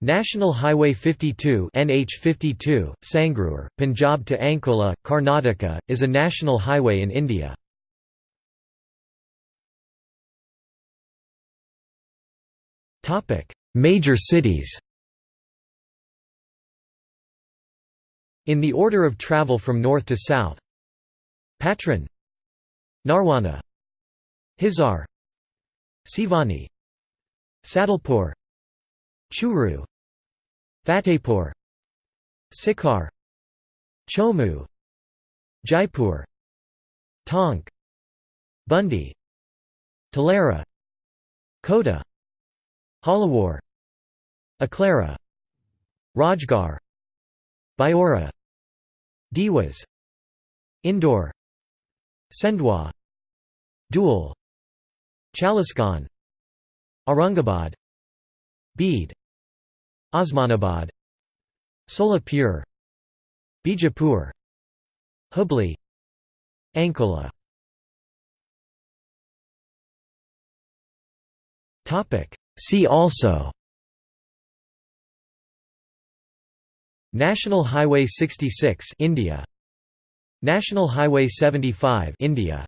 National Highway 52 NH52, Sangrur, Punjab to Ankola, Karnataka, is a national highway in India. Major cities In the order of travel from north to south Patran Narwana Hisar Siwani Sadulpur Churu Fatehpur Sikar Chomu Jaipur Tonk Bundi Talera Kota Jhalawar Aklera Rajgarh Biaora Dewas Indore Sendhwa Dhule Chalisgaon Aurangabad Beed Osmanabad Solapur Bijapur Hubli Ankola See also National Highway 66 India. National Highway 75 India.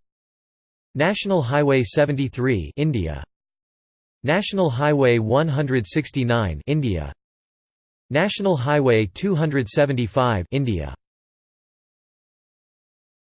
National Highway 73 India. National Highway 169 India National Highway 275 India